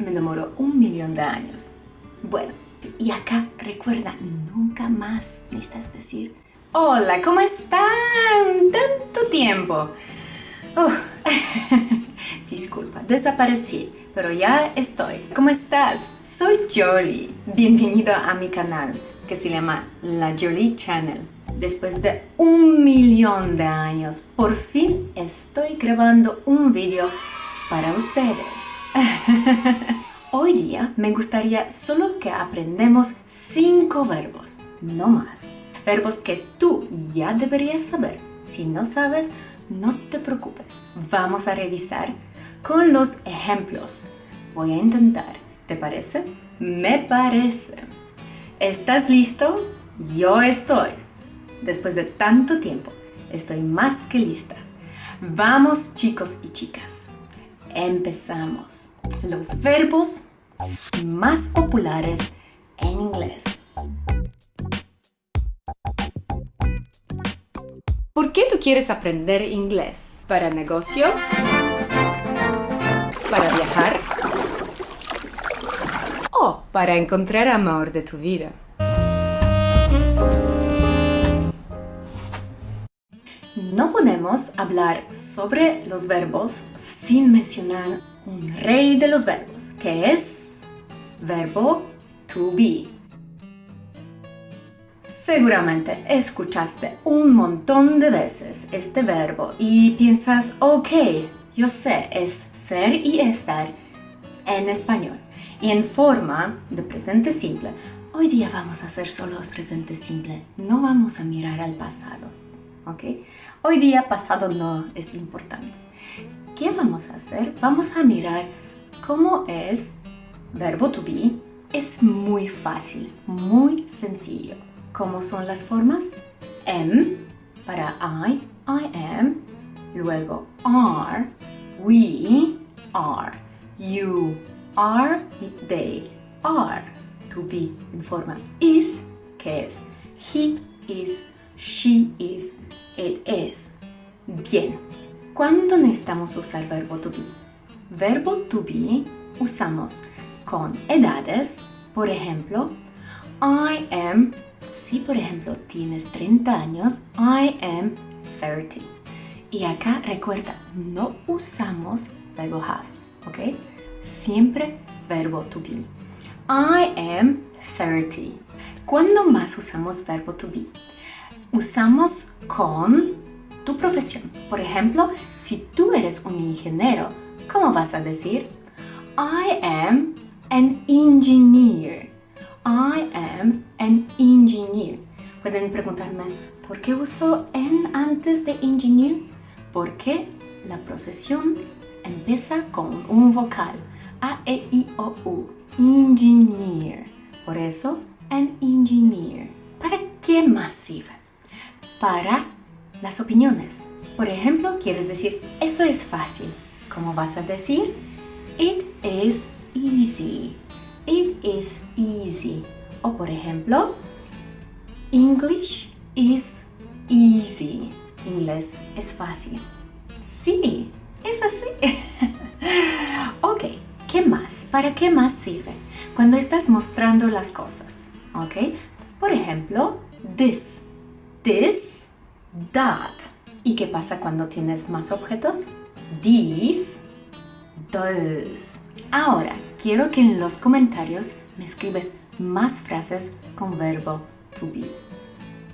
me demoró un millón de años. Bueno, y acá recuerda, nunca más necesitas decir Hola, ¿cómo están? Tanto tiempo. Disculpa, desaparecí, pero ya estoy. ¿Cómo estás? Soy Jolie. Bienvenido a mi canal, que se llama La Jolie Channel. Después de un millón de años, por fin estoy grabando un video para ustedes. Hoy día me gustaría solo que aprendamos cinco verbos, no más. Verbos que tú ya deberías saber. Si no sabes, no te preocupes. Vamos a revisar con los ejemplos. Voy a intentar. ¿Te parece? Me parece. ¿Estás listo? Yo estoy. Después de tanto tiempo, estoy más que lista. Vamos chicos y chicas. Empezamos los verbos más populares en inglés. ¿Por qué tú quieres aprender inglés? ¿Para negocio? ¿Para viajar? ¿O para encontrar amor de tu vida? No podemos hablar sobre los verbos sin mencionar un rey de los verbos, que es verbo to be. Seguramente escuchaste un montón de veces este verbo y piensas, ok, yo sé, es ser y estar en español. Y en forma de presente simple, hoy día vamos a hacer solo presente simple, no vamos a mirar al pasado. ¿ok? Hoy día pasado no es importante. ¿Qué vamos a hacer? Vamos a mirar cómo es verbo to be. Es muy fácil, muy sencillo. ¿Cómo son las formas? Am para I, I am. Luego are, we are, you are they are. To be en forma is, que es he is, she is, it is. Bien, ¿Cuándo necesitamos usar verbo to be? Verbo to be usamos con edades, por ejemplo, I am, si por ejemplo tienes 30 años, I am 30. Y acá recuerda, no usamos verbo have, ¿ok? Siempre verbo to be. I am 30. ¿Cuándo más usamos verbo to be? Usamos con tu profesión. Por ejemplo, si tú eres un ingeniero, ¿cómo vas a decir? I am an engineer. I am an engineer. Pueden preguntarme, ¿por qué uso en antes de engineer? Porque la profesión empieza con un vocal. A, E, I, O, U. Engineer. Por eso, an engineer. ¿Para qué más sirve? Para las opiniones. Por ejemplo, quieres decir, eso es fácil. ¿Cómo vas a decir? It is easy. It is easy. O por ejemplo, English is easy. Inglés es fácil. Sí, es así. ok, ¿qué más? ¿Para qué más sirve? Cuando estás mostrando las cosas. Ok, por ejemplo, this. This that. ¿Y qué pasa cuando tienes más objetos? These, those. Ahora, quiero que en los comentarios me escribes más frases con verbo to be.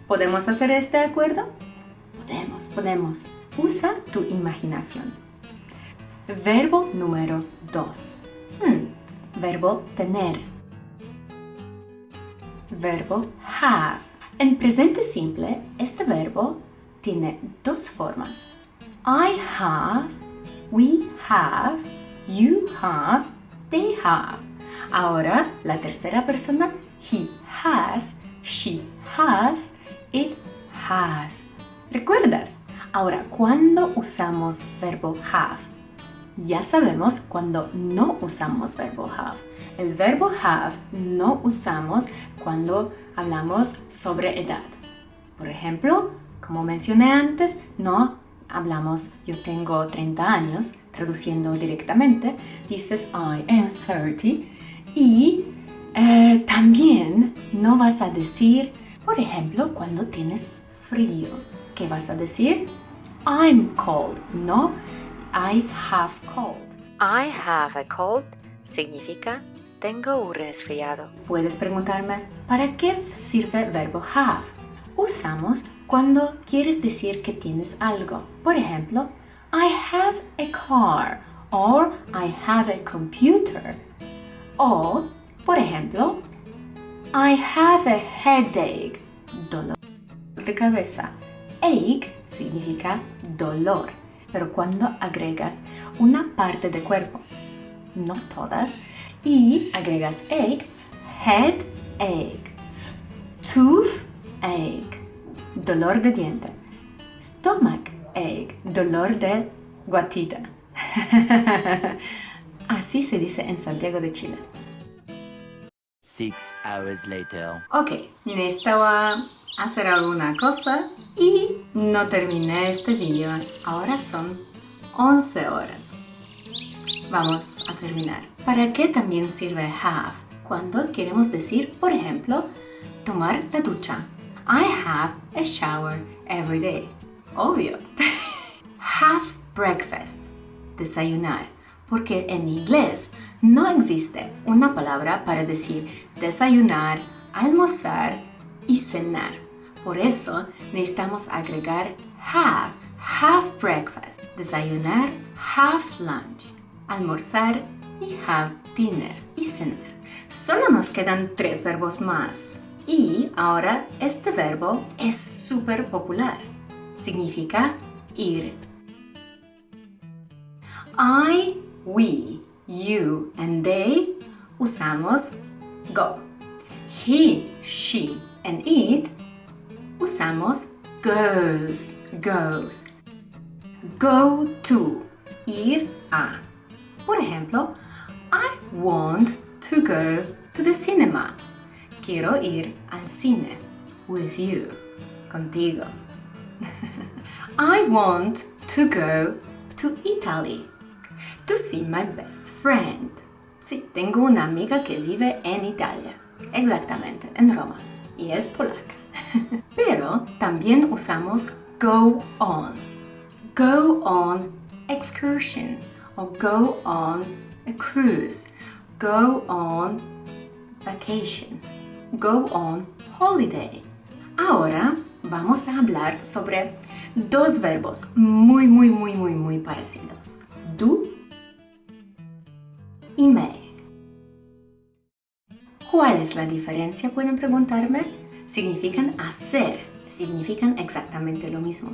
¿Podemos hacer este acuerdo? Podemos, podemos. Usa tu imaginación. Verbo número 2. Hmm, verbo tener. Verbo have. En presente simple, este verbo tiene dos formas. I have, we have, you have, they have. Ahora, la tercera persona, he has, she has, it has. ¿Recuerdas? Ahora, ¿cuándo usamos verbo have? Ya sabemos cuando no usamos verbo have. El verbo have no usamos cuando hablamos sobre edad. Por ejemplo, como mencioné antes, no hablamos yo tengo 30 años, traduciendo directamente, dices I am 30 y eh, también no vas a decir, por ejemplo, cuando tienes frío, ¿qué vas a decir? I'm cold, no I have cold. I have a cold significa tengo un resfriado. Puedes preguntarme, ¿para qué sirve verbo have? Usamos cuando quieres decir que tienes algo. Por ejemplo, I have a car or I have a computer. O, por ejemplo, I have a headache, dolor de cabeza. Ache significa dolor, pero cuando agregas una parte del cuerpo, no todas, y agregas head ache, tooth ache, dolor de diente, stomach ache, dolor de guatita. Así se dice en Santiago de Chile. Six hours later. Ok, necesitaba hacer alguna cosa y no terminé este vídeo. Ahora son 11 horas. Vamos a terminar. ¿Para qué también sirve have? Cuando queremos decir, por ejemplo, tomar la ducha. I have a shower every day. Obvio. have breakfast. Desayunar. Porque en inglés no existe una palabra para decir desayunar, almorzar y cenar. Por eso necesitamos agregar have, have breakfast, desayunar, have lunch, almorzar y have dinner y cenar. Solo nos quedan tres verbos más. Y ahora este verbo es súper popular. Significa ir. I, we, you and they usamos go. He, she and it usamos goes, goes. Go to, ir a. Por ejemplo, I want to go to the cinema. Quiero ir al cine with you, contigo. I want to go to Italy to see my best friend. Sí, tengo una amiga que vive en Italia, exactamente, en Roma, y es polaca. Pero también usamos go on. Go on excursion o go on a cruise. Go on vacation. Go on holiday. Ahora vamos a hablar sobre dos verbos muy, muy, muy, muy, muy parecidos. Do y make. ¿Cuál es la diferencia? Pueden preguntarme. Significan hacer, significan exactamente lo mismo.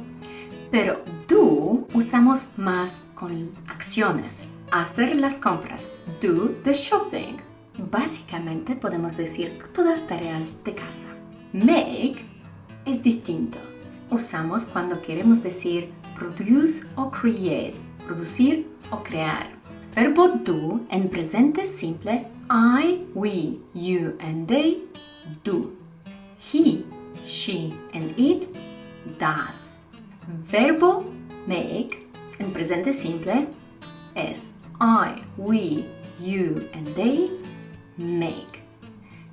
Pero do usamos más con acciones. Hacer las compras. Do the shopping. Básicamente podemos decir todas tareas de casa. Make es distinto. Usamos cuando queremos decir produce o create, producir o crear. Verbo do en presente simple I, we, you and they do. He, she and it does. Verbo make en presente simple es I, we, you and they make.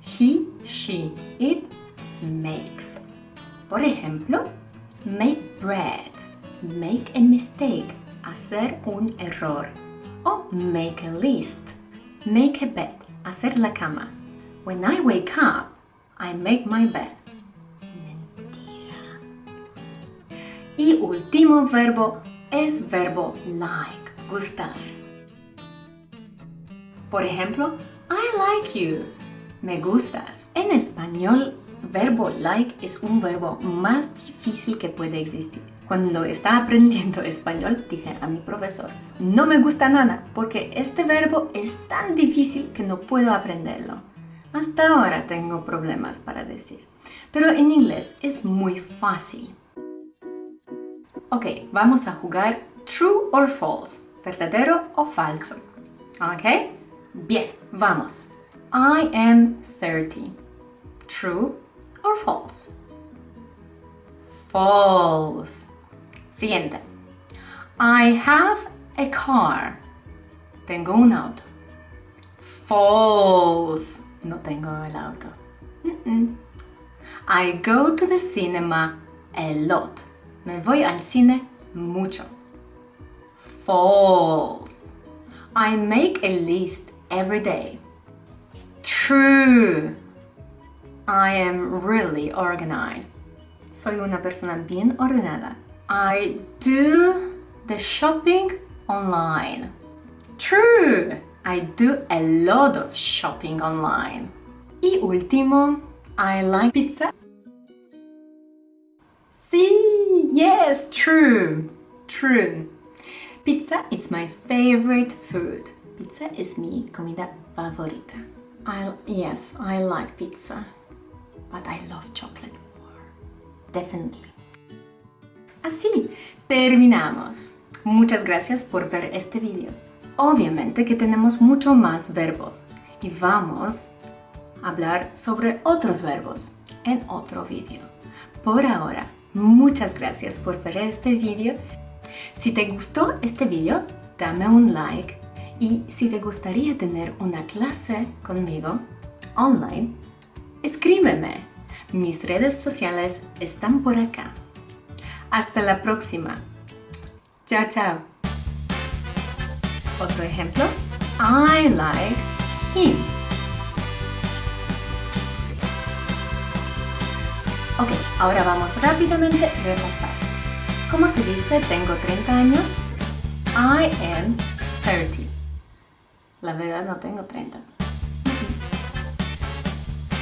He, she, it makes. Por ejemplo, make bread, make a mistake, hacer un error. O make a list, make a bed, hacer la cama. When I wake up, I make my bed. Mentira. Y último verbo es verbo like, gustar. Por ejemplo, I like you. Me gustas. En español, verbo like es un verbo más difícil que puede existir. Cuando estaba aprendiendo español, dije a mi profesor, no me gusta nada porque este verbo es tan difícil que no puedo aprenderlo. Hasta ahora tengo problemas para decir. Pero en inglés es muy fácil. Ok, vamos a jugar true or false, verdadero o falso. Ok, bien, vamos. I am 30. True or false? False. Siguiente. I have a car. Tengo un auto. False. No tengo el auto. Mm-mm. I go to the cinema a lot. Me voy al cine mucho. False. I make a list every day. True. I am really organized. Soy una persona bien ordenada. I do the shopping online. True. I do a lot of shopping online. Y último, I like pizza. Sí, yes, true. True. Pizza is my favorite food. Pizza es mi comida favorita. I yes, I like pizza. But I love chocolate more. Definitely. Así, terminamos. Muchas gracias por ver este video. Obviamente que tenemos mucho más verbos y vamos a hablar sobre otros verbos en otro video. Por ahora, muchas gracias por ver este video. Si te gustó este video, dame un like y si te gustaría tener una clase conmigo online, escríbeme. Mis redes sociales están por acá. Hasta la próxima. Chao, chao. Otro ejemplo. I like him. Ok, ahora vamos rápidamente a repasar. ¿Cómo se dice tengo 30 años? I am 30. La verdad no tengo 30.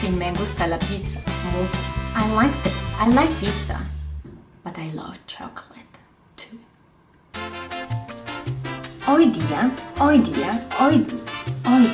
Si me gusta la pizza mucho. I like, I like pizza, but I love chocolate too. Hoy día, hoy día, hoy, hoy